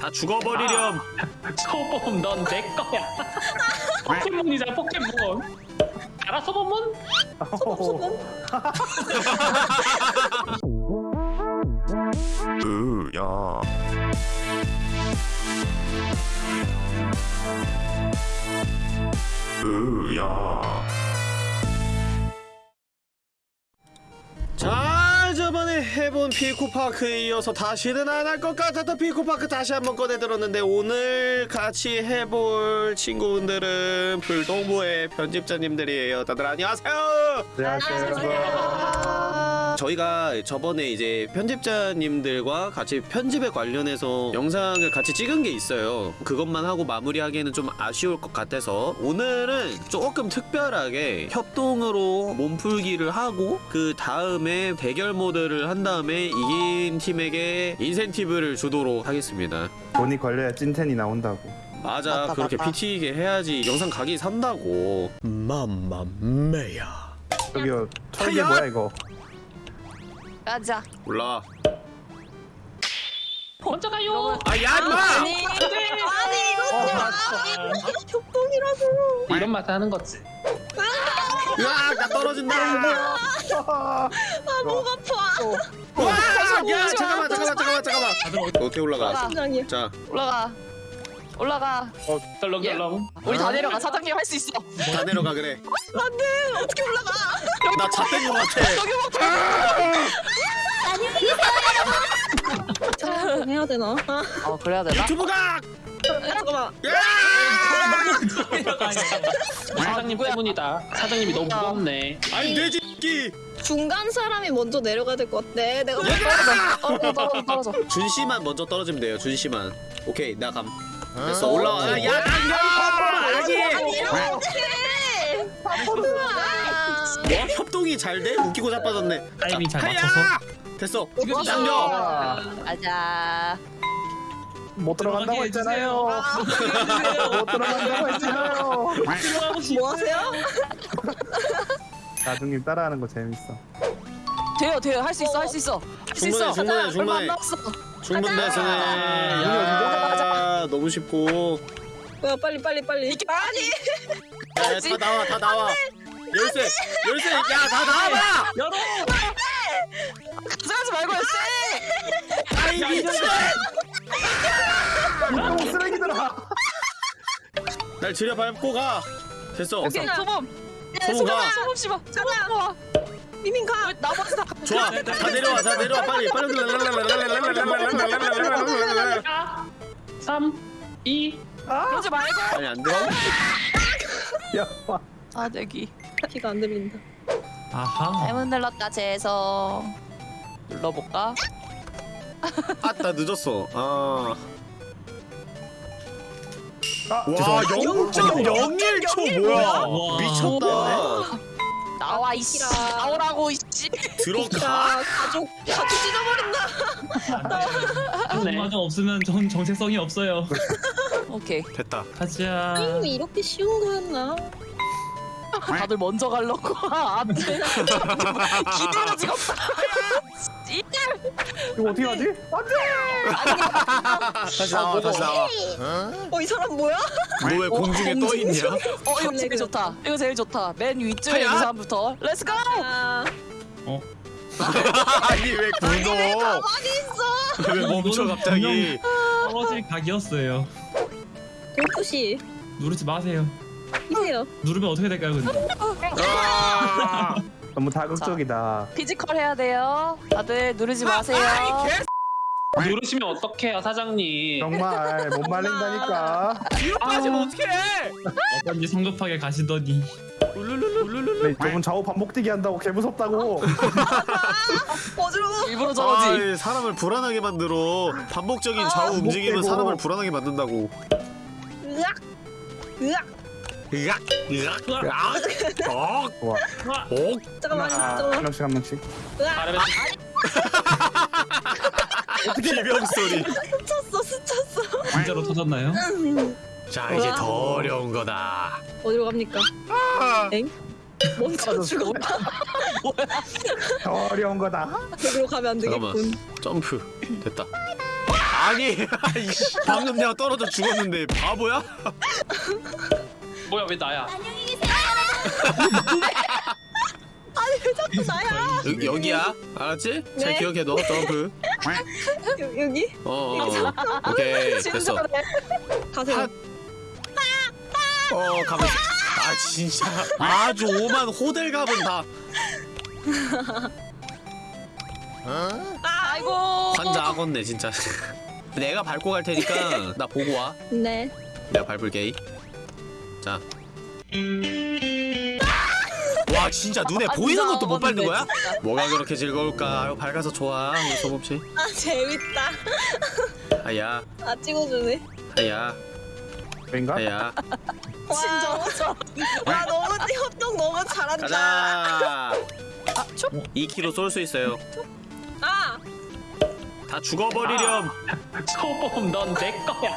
다 죽어버리렴. 소범 넌 내 거야. 포켓몬이잖아 포켓몬. 알아 소범은? 으야. 으야. 해본 피코파크에 이어서 다시는 안 할 것 같았던 피코파크 다시 한번 꺼내들었는데 오늘 같이 해볼 친구분들은 불동부의 편집자님들이에요. 다들 안녕하세요. 안녕하세요. 저희가 저번에 이제 편집자님들과 같이 편집에 관련해서 영상을 같이 찍은 게 있어요. 그것만 하고 마무리하기에는 좀 아쉬울 것 같아서 오늘은 조금 특별하게 협동으로 몸풀기를 하고 그 다음에 대결 모드를 한 다음에 이긴 팀에게 인센티브를 주도록 하겠습니다. 돈이 걸려야 찐텐이 나온다고. 맞아, 맞다, 그렇게 맞다. PT이게 해야지 영상 각이 산다고. 맘마메야. 저기요, 털게 하야! 뭐야 이거? 가자. 올라와. 먼저 가요. 아, 야, 임마! 아니, 아니 이거 협동이라고. 이런 맛 하는 거지. 으악, 나 떨어진다! 아, 목 아파. 와! 야 잠깐만 잠깐만 잠깐만 잠깐만 어떻게 올라가. 심장이 자 올라가. 올라가. 덜렁덜렁. 우리 다 내려가. 사장님 할 수 있어. 다 내려가 그래 안 돼. 어떻게 올라가? 나 잣된 거 같아 해야 되나? 아, 어 그래야 되나? 유튜브가 잠깐만. 사장님. 때문이다. 사장님이 너무 아. 무겁네. 아니 돼지끼 중간 사람이 먼저 내려가야 될 것 같아. 내가 뭐 떨어져. 떨어져. 떨어져. 준 씨만 먼저 떨어지면 돼요 준 씨만 오케이 나 감 됐어 올라와 야, 야 당겨 아니 뭐 협동이 잘 돼 웃기고 자빠졌네 타이밍 잘! 맞춰서. 됐어. 당겨 가자. 못 들어간다고 했잖아요. 못 들어간다고 했잖아요. 뭐 하세요? 나중님 따라하는 거 재밌어. 돼요. 돼요. 할 수 있어. 할 수 있어. 할수 충분해, 있어. 충분해, 얼마 충분해. 안 남았어. 충분 됐으네 가 야 너무 쉽고 뭐야 빨리 빨리 빨리. 아니. 야, 다 나와 다 나와 열쇠 열쇠 야 다 나와봐 열어. 가져가지 말고 쎄. 아이 미친 이거 쓰레기들아. 날 지려 밟고 가 됐어 오케이. 소범. 소범 가 소범 씨발. 소범 와. 미민 가. 나머지 다. 좋아 다 내려와 다 내려와 빨리 빨리 3, 2. 그러지 말고. 아니 안 들어? 야, 와. 아 내기. 피가 안 들린다. 아하. 잘못 눌렀다 재서 눌러볼까? 아따 늦었어 아 아, 와 0.01초 뭐야 와. 미쳤다 나와 이씨 나오라고 이씨 들어가 아 가족 가족 찢어버린다. 네. 과정 없으면 전 정체성이 없어요. 오케이 됐다 가자. 게임이 이렇게 쉬운 거였나? 다들 먼저 가려고. 안돼. 기대가 지금 이거 어떻게 하지? 다시 나와 다시 나와. 어이 사람 뭐야? 너 왜 공중에 떠 있냐? 어? 이거 제일 좋다. 이거 제일 좋다. 맨 위쪽에? 있는 사람부터. let's go 아 아니 왜 굴러 가만히 있어. 왜 멈춰 갑자기? 떨어질 각이었어요. 골프 씨 누르지 마세요. 이세요. 누르면 어떻게 될까요, 근데? 아 너무 자극적이다. physical 해야 돼요 다들 누르지 마세요 누르시면 어떡해요 사장님. 정말 못 말린다니까. 뒤로 빠지면 어떡해 어떤지 성급하게 가시더니. 네, 저분 좌우 반복뛰기 한다고 개 무섭다고. 어지러워. 일부러 저러지 아, 사람을 불안하게 만들어 반복적인 좌우 움직임은. 사람을 불안하게 만든다고 으악 으악. 으악 으악 으악 억 좋아. 억 잠깐만 하나, 한 잠깐만. 명씩 한 명씩. 으악. 아래면 비명 소리 스쳤어 스쳤어. 진짜로 터졌나요? 자 이제 더 어려운 거다 어디로 갑니까? 엥? 먼저 죽었다. 어려운 거다. 저기로 가면 안 잠깐만. 되겠군. 점프 됐다 아니 방금 내가 떨어져 죽었는데 바보야? 뭐야 왜 나야? 자꾸 나야. 여, 여기야 알았지? 잘 네. 기억해 너 점프 여, 여기 어, 어, 어. 오케이 됐어. 가세요. 어 가면 아 진짜 아주 오만 호들 갑은 다 아이고. 환장하겠네 진짜 내가 밟고 갈 테니까 나 보고 와 네. 내가 밟을게 자. 와 진짜 눈에 보이는 것도 못 밟는 거야? 뭐가 그렇게 즐거울까? 아유 밝아서 좋아 우리 소범씨 아 재밌다. 아야 아 찍어주네. 아야 왠가? 아야 진짜. 와 너무 협동 너무 잘한다. 가자 아, 촉. 2kg 쏠 수 있어요 아 다 죽어버리렴 소범 넌내 거야.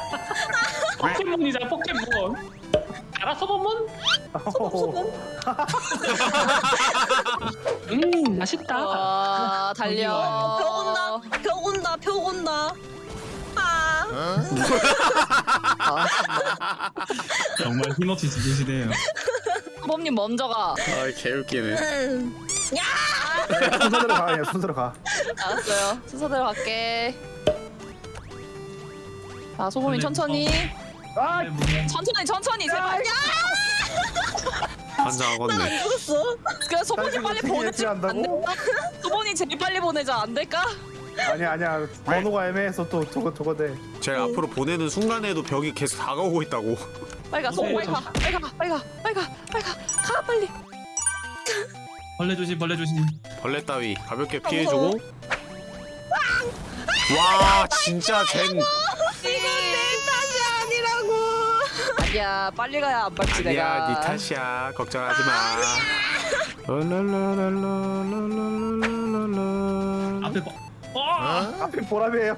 포켓몬이잖아 포켓몬. 알아 소범은? 음 맛있다. 와 달려. 벽 온다. 벽 온다. 벽 온다. 아. 정말 힘없이 죽으시네요. 범님 먼저 가. 아 개웃기네 음. 순서대로 가 그냥 순서대로 가 알았어요. 순서대로 갈게. 자 소범이 천천히. 아! 천천히 천천히 제발. 환장하겠네 죽었어. 그래 소범이 당신은 빨리 되게 보내지 안 예피한다고? 될까? 소범이 제일 빨리 보내자 안 될까? 아니야 아니야 번호가 애매해서 또 저거 저거 돼 제가 앞으로 보내는 순간에도 벽이 계속 다가오고 있다고 빨리 가 소범 빨리 가 빨리 가 빨리 가 빨리 가 빨리 가 가 빨리. 벌레 조심 벌레 조심. 벌레 따위 가볍게 피해주고 와 진짜 쟨 이건 내 탓이 아니라고. 아니야 빨리 가야 안 밟지 내가. 아니야 니 탓이야 걱정하지 마. 앞에 봐. 어! 앞에 보람이에요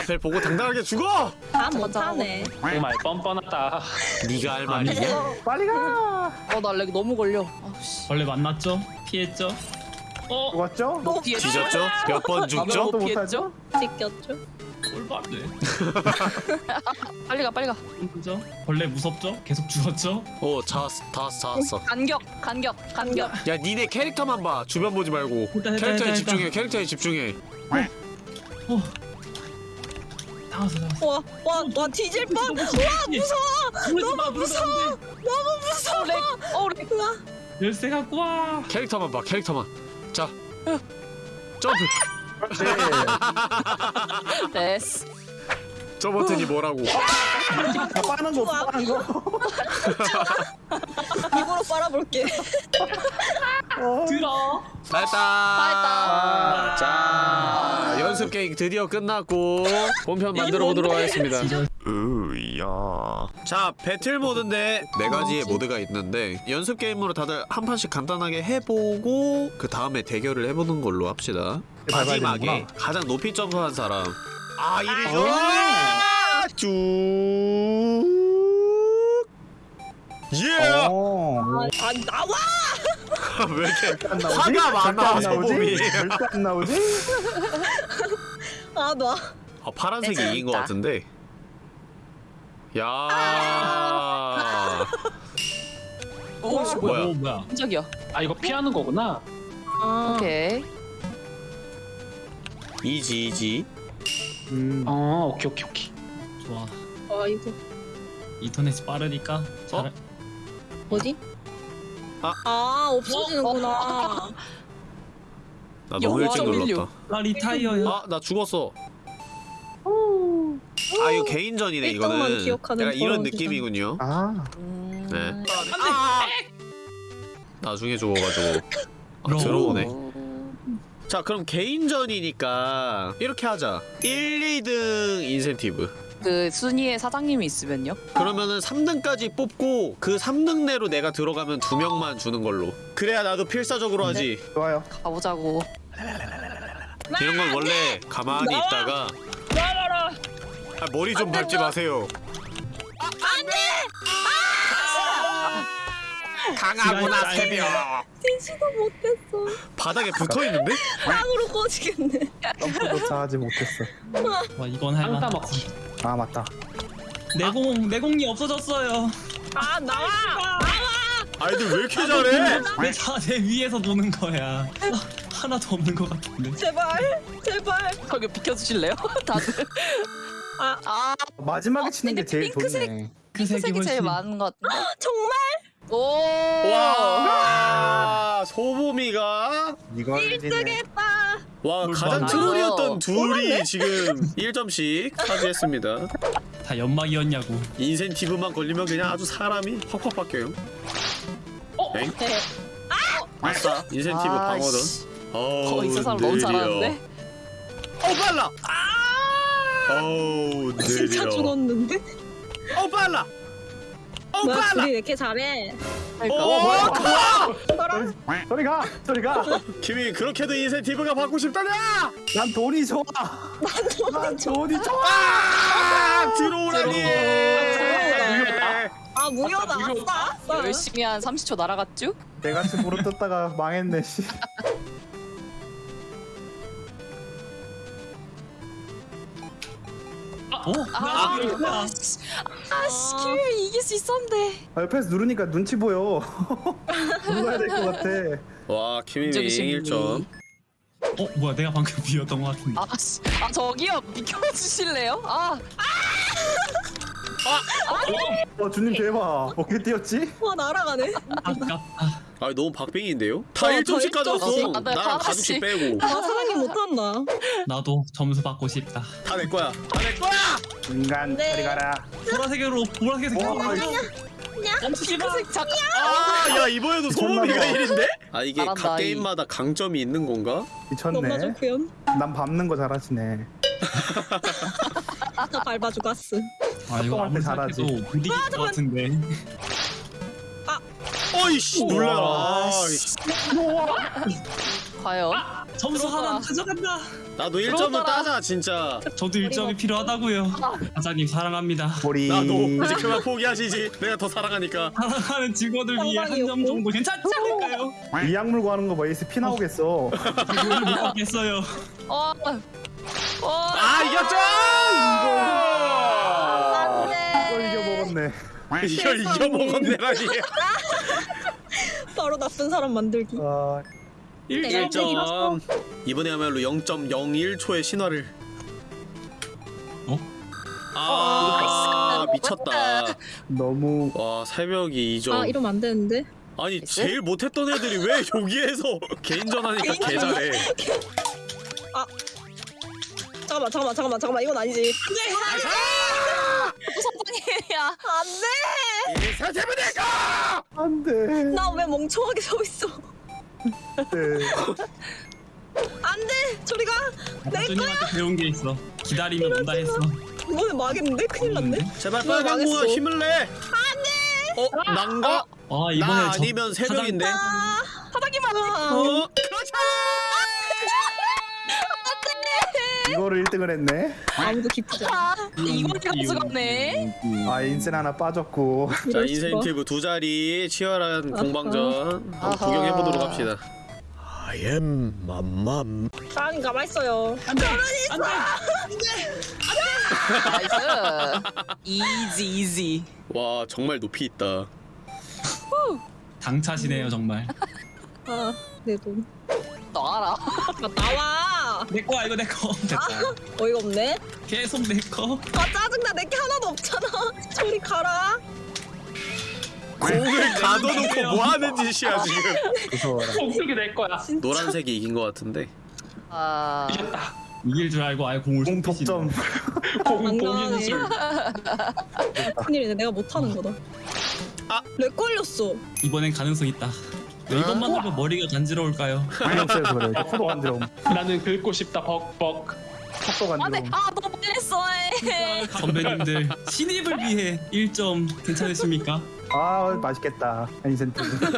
앞을 보고 당당하게 죽어 다 못하네. 정말 뻔뻔하다. 네가 할 말이냐 빨리 가 어나 lag 너무 걸려. 아씨. 벌레 만났죠? 피했죠? 어? 죽었죠? 뒤졌죠? 몇 번 죽죠? 또 피했죠? 찢겼죠. 꼴받네. 빨리 가 빨리 가. 그죠? 벌레 무섭죠? 계속 죽었죠? 어 잡았어 다 잡았어 간격 간격 간격. 야 니네 캐릭터만 봐 주변 보지 말고 일단, 일단, 캐릭터에 일단, 집중해 일단. 캐릭터에 집중해 어. 다 왔어 다 왔어. 와, 와, 와 뒤질 뻔. 와, 무서워. 너무 무서워. 너무 무서워. lag. 어 lag. 열쇠 갖고 와. 캐릭터만 봐 캐릭터만 자 점프 그렇지 됐어. 저 버튼이 뭐라고 다 빠는 거 빠는 거 입으로 빨아볼게. 어. 들어. 잘했다 잘했다. 자 연습 게임 드디어 끝났고 본편 만들어 보도록 하겠습니다 으야 자 배틀 모드인데 네 가지의 모드가 있는데 연습 게임으로 다들 한 판씩 간단하게 해보고 그 다음에 대결을 해보는 걸로 합시다 마지막에. 가장 높이 점프한 사람 아 이리죠 쭉 예! 어. 아, 나와. 왜 이렇게 안 나오지? 화가 많아? 소범이. 절대 안 나오지? 아, 놔. 아, 파란색이 네, 이긴 것. 같은데. 야. 오 씨, 뭐야? 어, 뭐야? 깜짝이야. 아 이거 피하는 거구나. 아, 오케이. 이지 이지. 음. 어 오케이 오케이 오케이. 좋아. 아, 이거 인터넷이 빠르니까. 잘. 뭐지? 아. 아, 없어지는구나. 나 너무 일찍 0.16. 눌렀다. 나 리타이어야. 아, 나 죽었어. 아, 이거 개인전이네 이거는. 기억하는 약간 이런 그런 느낌이군요. 아 음... 네. 나중에 죽어가지고. 아, 로. 들어오네. 어, 자, 그럼 개인전이니까 이렇게 하자. 1, 2등 인센티브. 그 순위에 사장님이 있으면요? 그러면은 3등까지 뽑고 그 3등 내로 내가 들어가면 두 명만 주는 걸로. 그래야 나도 필사적으로 하지. 좋아요 가보자고. 이런 건 원래 가만히 있다가 아, 머리 좀 밟지 마세요. 안돼. 강하구나 시간이 새벽. 시도 못했어. 바닥에 붙어 있는데? 땅으로 꺼지겠네. 점프 도착하지 못했어 와 이건 할땅 만하지. 따먹기. 아 맞다 내공 내공이 없어졌어요. 아 나와. 아이들 왜 이렇게 잘해? 왜다내 위에서 노는 거야? 아, 하나도 없는 것 같은데. 제발 제발. 거기 비켜주실래요? 다들. 아 아 마지막에 어, 치는 게 제일 핑크색- 좋네 핑크색이 제일 많은 것 같은데. 정말 오. 와 소보미가 이걸 이제 뜨겠다. 와뭘 가장. 트롤이었던 둘이 지금 1점씩 차지했습니다. 다 연막이었냐고. 인센티브만 걸리면 그냥 아주 사람이 확확 바뀌어요. 엥? 네. 아싸 인센티브 방어든. 씨. 어우 어, 이 사람 너무. 잘하는데? 어 빨라. 어우 진짜 느려. 죽었는데? 어 빨라. 어 빨라. 둘이 왜 이렇게 잘해? 그러니까. 어 어, 뭐야? 저리 가 저리 가난 김이 그렇게도 인센티브가 받고 싶다냐? 돈이 좋아 난 돈이 좋아 아 들어오라니. 아 무효다. 아싸. 아싸. 열심히 한 30초 날아갔죠? 내같이 물어뜯다가 망했네 씨 어? 나 이겼다. 아씨, 아 씨, 키위 이길 수 있었는데. 아, 옆에서 누르니까 눈치 보여 눌러야 될 것 같아 와 김이미 인적이 심리. 1점. 어 뭐야 내가 방금 비었던 것 같은데. 아 씨, 아 저기요 비켜주실래요? 아, 어 주님 대박 어떻게 뛰었지? 와 날아가네. 아깝다. 아 너무 박빙인데요? 다 어, 1점씩 저 가졌어. 일점씩. 아, 네, 나랑. 가죽씩 빼고. 아 사랑이 못한다. 나도 점수 받고 싶다. 다 내 거야. 다 내 거야. 인간 네. 저리 가라 보라색으로 보라색으로 어, 멈추지 마. 핑크색 잠깐. 아, 야 이번에도 봐. 1인데? 아 이게 각 이. 게임마다 강점이 있는 건가? 너무나 미쳤네. 난 밟는 거 잘하시네 나 밟아주고 왔어. 아 이거 할 아무리 때 잘하지. 생각해도 못 이길 것 같은데. 어이씨. 놀라라. 아이씨. 과연? 점수 들어가. 하나 가져간다. 나도 1점을 들어오더라. 따자 진짜. 저도 일점이 필요하다고요. 과장님 사랑합니다. 우리 나도 이제 그만 포기하시지. 내가 더 사랑하니까. 사랑하는 직원을 위해 한 점. 정도 괜찮지 않을까요? 이 약물 구하는 거 봐, 에이스 피 나오겠어. 이걸 못 받겠어요. 어, 어, 아 이겼죠! 이걸 이겨 먹었네. 이걸 이겨 먹었네라니. 바로 나쁜 사람 만들기. 아, 1점. 1점. 이번에야말로 0.01초의 신화를. 어? 아 미쳤다. 너무 와 새벽이 2점. 아 이러면 안 되는데. 아니 제일 못했던 애들이 왜 여기에서 개인전 하니까 개 잘해. 잠깐만 잠깐만 잠깐만 잠깐만 이건 아니지. 선장이 야. 안돼. 이 사태면 내가. 안 돼. 나 왜 멍청하게 서 있어. 네. 안 돼. 저리 가. 박준님한테 배운 게 있어. 기다리면 온다 했어. 이번에 망했는데 큰일 났네. 제발 나 빨간 망했어. 공아 힘을 내. 안돼. 어 난가? 아 이번에 나 저- 아니면 새벽인데. 아 바닥이만. 어 그렇지. 이거를 1등을 했네. 아무도 기쁘지 않아. 아, 이걸 가져갔네. 아, 인센 하나 빠졌고. 자. 인센티브 두 자리 치열한 공방전. 구경해 보도록 합시다. I am 맘맘. 사랑이 가만 있어요. 안돼. 안돼. nice. easy easy. 와 정말 높이 있다. 당차시네요 정말. 아내 돈. 나와라. 아 나와. 내 거야 이거 내 거. 됐다. 어이가 없네. 계속 내 거. 아 짜증나 내 게 하나도 없잖아. 저리 가라. 공을 가둬놓고 뭐 하는 짓이야 지금. 무서워라. 공격이 낼 거야. 노란색이 이긴 것 같은데. 아, 이겼다. 이길 줄 알고 아예 공을 공. 독점. 공안 공인술. 큰일이네 내가 못하는 거다. 아. lag 걸렸어. 이번엔 가능성 있다. 왜 이것만 하면 머리가 간지러울까요? 안녕하세요, 그래. 코도 간지러움. 나는 긁고 싶다 벅벅. 속도 안 안돼 들어. 아 너무 했어 선배님들 신입을 위해 1점 괜찮으십니까? 아 맛있겠다. 인센티브.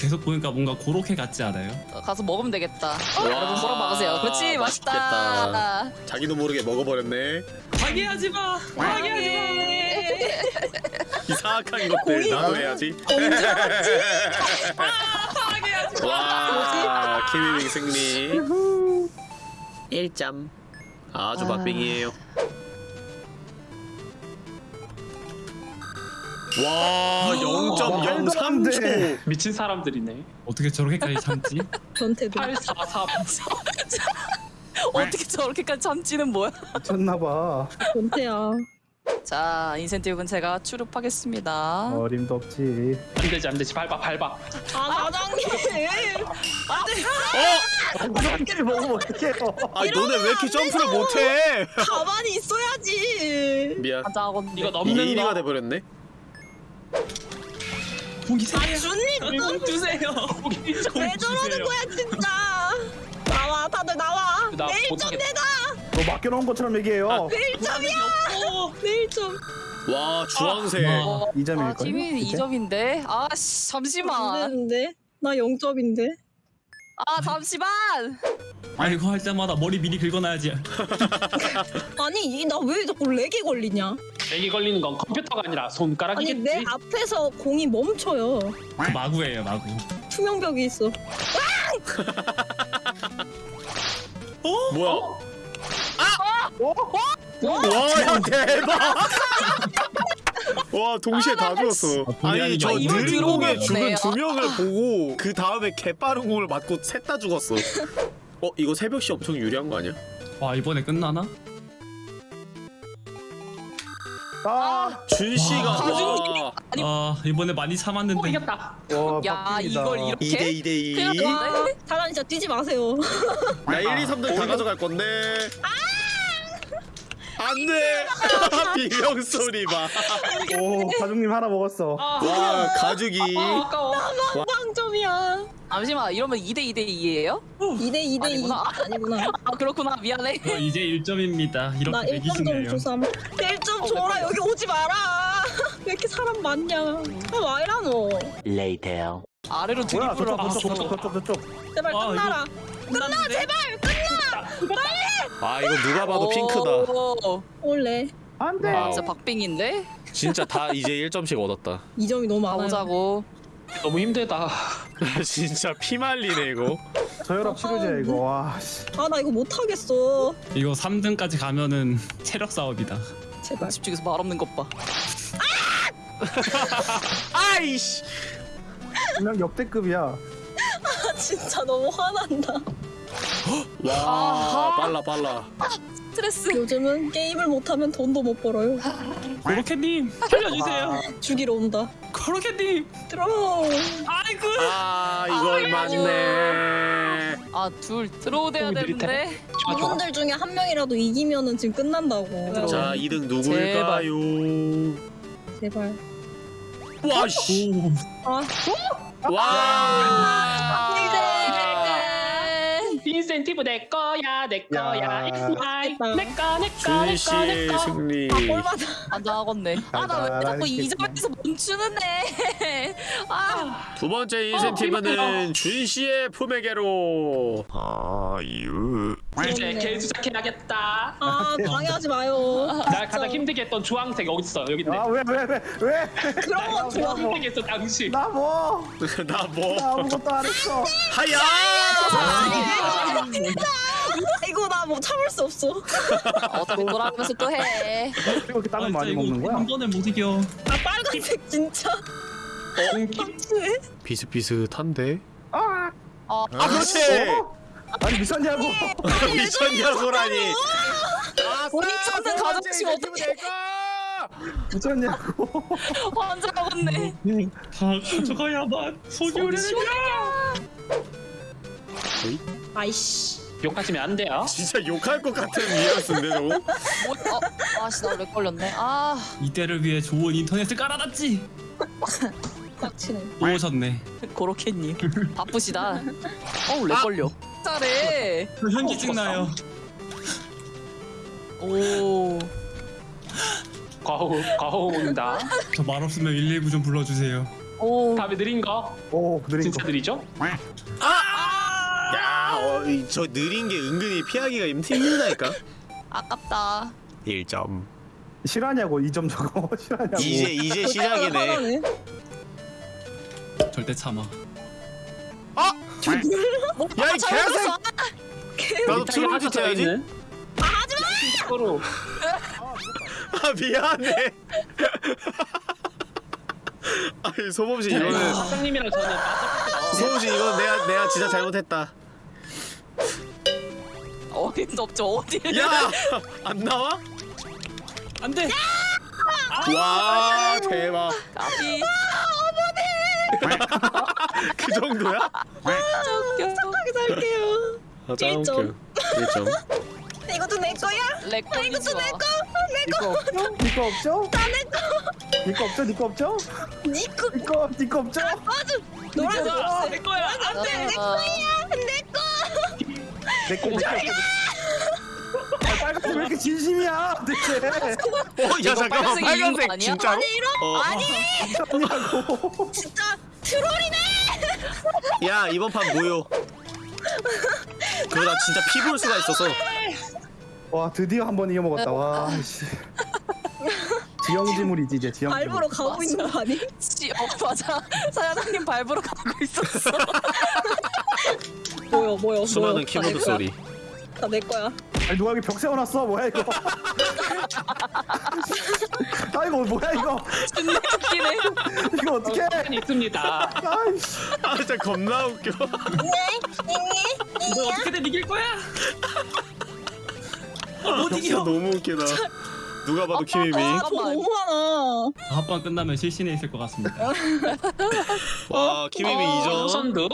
계속 보니까 뭔가 고로케 같지 않아요? 가서 먹으면 되겠다. 와, 여러분 뭐라 먹으세요. 그렇지 맛있다. 맛있겠다. 자기도 모르게 먹어버렸네. 방해하지 마. 방해하지 이 사악한 것들 나도 해야지. 와, 키위밍 승리. 1점. 아주 박빙이에요. 와, 말도 안 0.03초. 돼. 미친 사람들이네. 마. 어떻게 저렇게까지 참지? 변태도 843. 어떻게 저렇게까지 참지는 뭐야? 미쳤나봐. 변태야 자 인센티브는 제가 추룹하겠습니다. 어림도 없지. 안 되지 안 되지 밟아 밟아. 아 사장님 사람끼리 먹으면 어떡해요. 아, 너네 왜 이렇게 점프를 못해? 가만히 있어야지 미안. 가자건 이거 넘는 1위가 거. 돼버렸네. 공기 세요. 준이 공 주세요. 왜 저러는 거야 진짜 나와 다들 나와 나내 1점 못하겠다. 내다 너 맡겨놓은 것처럼 얘기해요. 내 1점이야 내 1점 와, 주황색. 와. 이 2점일걸? 아 팀이 2점인데 아 씨 안 잠시만. 되는데 나 0점인데 아 잠시만. 아 이거 할 때마다 머리 미리 긁어놔야지. 아니 나 왜 자꾸 렉이 걸리냐 렉이 걸리는 건 컴퓨터가 아니라 아니 손가락이겠지. 내 앞에서 공이 멈춰요 그 마구예요 마구. 투명벽이 있어 뭐야? 어? 와, 야, 대박! 와, 동시에 다 죽었어. 아, 아니, 저 아, 이걸 느린 공에 들어오면 죽은. 두 명을 보고 그 다음에 개빠른 공을 맞고 셋 다 죽었어. 어, 이거 새벽시 엄청 유리한 거 아니야? 와 이번에 끝나나? 아, 준 씨가 가준이. 와, 아니, 아 이번에 많이 오 참았는데. 이겼다. 와, 야 빡빡이다. 이걸 이렇게? 2대 2대 2. 큰일 났네. 와 사장님 진짜 뛰지 마세요 나 1, 2, 3등 다 가져갈 건데. 안 돼! 비명 소리 봐. 오, 가족님 하나 먹었어. 아, 와, 가죽이. 아, 아까워. 빵점이야 잠시만 이러면 2대 2대 2예요? 2대 2대 2 아니구나. 아니구나 아 그렇구나 미안해. 저 이제 1점입니다. 나 이렇게 1점 좀 매기시네요. 주삼 1점 줘라 여기 오지 마라 왜 이렇게 사람 많냐 아 와이라 너 Later. 아래로 뭐야, 드리블을 저쪽, 아, 저쪽. 저쪽, 저쪽, 저쪽. 제발 아, 끝나라 끝나 제발. 아, 이거 누가 봐도 핑크다. 오, 올래 안 돼. 와우. 진짜 박빙인데? 진짜 다 이제 1점씩 얻었다. 2점이 너무 많아요 가보자고. 너무 힘들다. 진짜 피 말리네, 이거. 저혈압 치료제야, 이거. 와, 씨. 아나 이거 못하겠어 이거 3등까지 가면은 체력 싸움이다. 제발 집중해서 말 없는 것 봐. 아이씨! 그냥 역대급이야. 아 진짜 너무 화난다 와, 아하. 빨라, 빨라. 스트레스. 요즘은 게임을 못하면 돈도 못 벌어요 고로케님 살려주세요. 죽이러 온다 고로케님. 들어 아이고. 아, 이걸 맞네. 아둘 들어오대야 어, 되는데. 좋아 좋아. 이분들 중에 한 명이라도 이기면은 지금 끝난다고 자, 2등 누굴까요? 제발 와, 씨. 오. 아 와! 인센티브 내 거야 내 거야. 야. It's mine. 됐다. 내 거, 내 거, 준내 거, 내 씨의 거. 승리. 아, 꼴받아 안장하겠네. 아 나 왜 자꾸 달달하겠겠구나. 2점에서 멈추는데. 아. 두 번째 인센티브는 준 씨의 품에게로. 아유. 이제 개수작해야겠다. 아 방해하지 마요 날 가장 힘들게 했던 주황색 여기 있어 여기 있네. 아, 왜, 왜, 왜, 왜? 그런 거 좋아 힘들게 했어 당신. 나 뭐? 나 뭐? 나 아무것도 안 했어. 하야! 이거 나 뭐 참을 수 없어 어차피 돌아가면서 또 해. 이렇게 땅을 많이 이거 먹는 거야? 한 번에 못 이겨. 아 빨간색 진짜 왜? 비슷비슷한데? 아, 어. 아, 그렇지! 어? 아니, 미쳤냐고. 미쳤냐고라니. 본인 찾는 가정식 어떻게 미쳤냐고. 환장하겠네. 다 가져가야만 속이 우리 는요. 아이씨 욕하시면 안 돼요. 진짜 욕할 것 같은 뉘앙스인데 저거? 뭐, 어, 아씨 나왜 걸렸네. 아. 이때를 위해 좋은 인터넷을 깔아놨지. 빡치네 오셨네. 고로케님 바쁘시다. 어우 렉 걸려. 잘해. 저 현기증 나요. 오. 과호 과호 온다. 저 말 없으면 119 좀 불러주세요. 오. 다음에 느린 거 오 느린 진짜 거 느리죠? 야, 어, 이- 저 느린 게 은근히 피하기가 힘들다니까. 아깝다. 1점. 실화냐고 2점 저거 실화냐고 이제 이제 시작이네. 절대 참아. 야, 이 개새끼. 나도 트롤 짓 해야지. 하지마! 아, 미안해. 아니, 소범 씨 이거는 사장님이랑 저는 소범 씨 이건 내가 내가 진짜 잘못했다. 어림도 없죠. 어디? 야, 안 나와? 안 돼! 와, 대박. 까비. 그 정도야? 웃겨. 착하게 살게요. 아, 짱 일점. 웃겨. 1점. 이것도 내 거야? 렉걸리 이것도 좋아. 내 거. 니거 없죠? 니거 없죠? 나내 거. 니거 없죠? 니거 없죠? 네 거. 니거 니거 없죠? 맞아. 노란색. 아, 내 거야. 안돼. 내 아, 거야. 내 거. 내거 내거 아, 빨간색 왜 이렇게 진심이야 대체 어, 야 이거 잠깐만 빨간색이 이긴 거 빨간색 아니야? 진짜로? 아니 이런. 어, 아니. 아니라고 진짜 트롤이네. 야 이번 판 무효. 그러다 진짜 피볼 수가 있어서. 와 드디어 한 번 이겨 먹었다 와 씨 지형지물이지 이제 지형지물 알보러 가고 있는 거 아니? 씨, 어, 맞아. 사장님 밟으러 가고 있었어. 뭐야 뭐야. 수많은 키보드 소리. 다 내 거야. 아니 누가 여기 벽 세워놨어 뭐야 이거 아 이거 뭐야 이거 존나 웃기네. 이거 어떡해 한 있습니다. 아이씨 아 진짜 겁나 웃겨. 너 어떻게든 이길 거야! 아, 못 진짜 이겨! 너무 웃기다. 누가 봐도 키미미. 아, 돈 너무 많아. 합방 끝나면 실신에 있을 것 같습니다. 와 키미미 어, 2점. 선두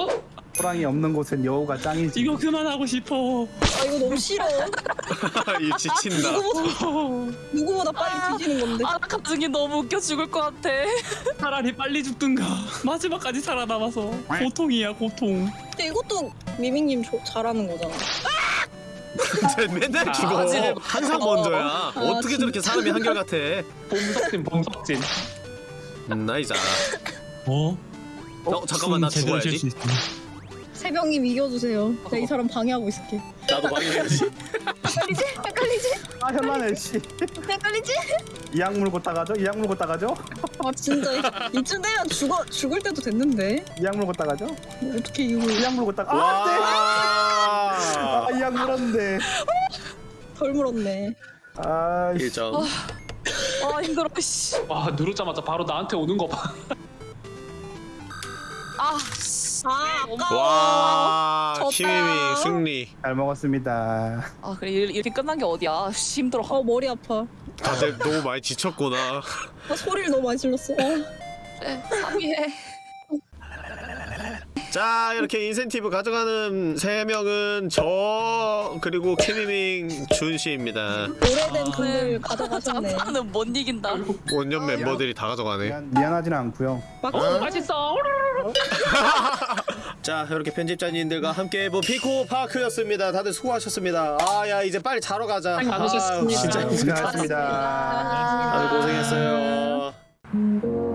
호랑이 없는 곳엔 여우가 짱이지 이거 그만하고 싶어. 아 이거 너무 싫어. 이 지친다. 누구보다 누구보다 빨리 뒤지는 건데. 아, 가중이 너무 웃겨 죽을 것 같아. 차라리 빨리 죽든가. 마지막까지 살아남아서. 고통이야, 고통. 근데 이것도 미밍님 조- 잘하는 거잖아. 쟤 맨날 죽어. 아지를 항상 어. 먼저야. 어떻게 저렇게 사람이 한결같아? 범석진 범석진. 음, 나이자. 어? 어 잠깐만 나 죽어야지. 세병님 이겨주세요. 내가 이 사람 방해하고 있을게. 나도 방해해야지. 헷갈리지? 헷갈리지? 아 현란해 씨 헷갈리지? 이악 물고 따가죠? 이악 물고 따가죠? 아 진짜 이쯤 되면 죽어 죽을 때도 됐는데 이악 물고 따가죠? 뭐 어떻게 이거 이악 물고 따가 아 안돼 와. 아 이악 물었는데 덜 물었네. 아이씨 1점. 아, 힘들어, 씨. 와 누르자마자 바로 나한테 오는 거 봐. 아, 씨. 아 아까 와 졌다. 키미미 승리. 잘 먹었습니다 아, 그래. 일- 이렇게 끝난 게 어디야. 씨, 힘들어. 어 머리 아파. 다들 너무 많이 지쳤구나. 아, 소리를 너무 많이 질렀어. 어. 그래, 상의해. 자 이렇게 인센티브 가져가는 세 명은 저 그리고 키미밍 준 씨입니다. 오래된 돈을 가져가셨네. 장사는 못 이긴다. 원년 멤버들이 다 가져가네. 미안, 미안하진 않고요 막 맛있어. 자 이렇게 편집자님들과 함께 해본 피코 파크였습니다. 다들 수고하셨습니다. 아 야 이제 빨리 자러 가자. 아유, 진짜 고생하셨습니다 다들 고생했어요.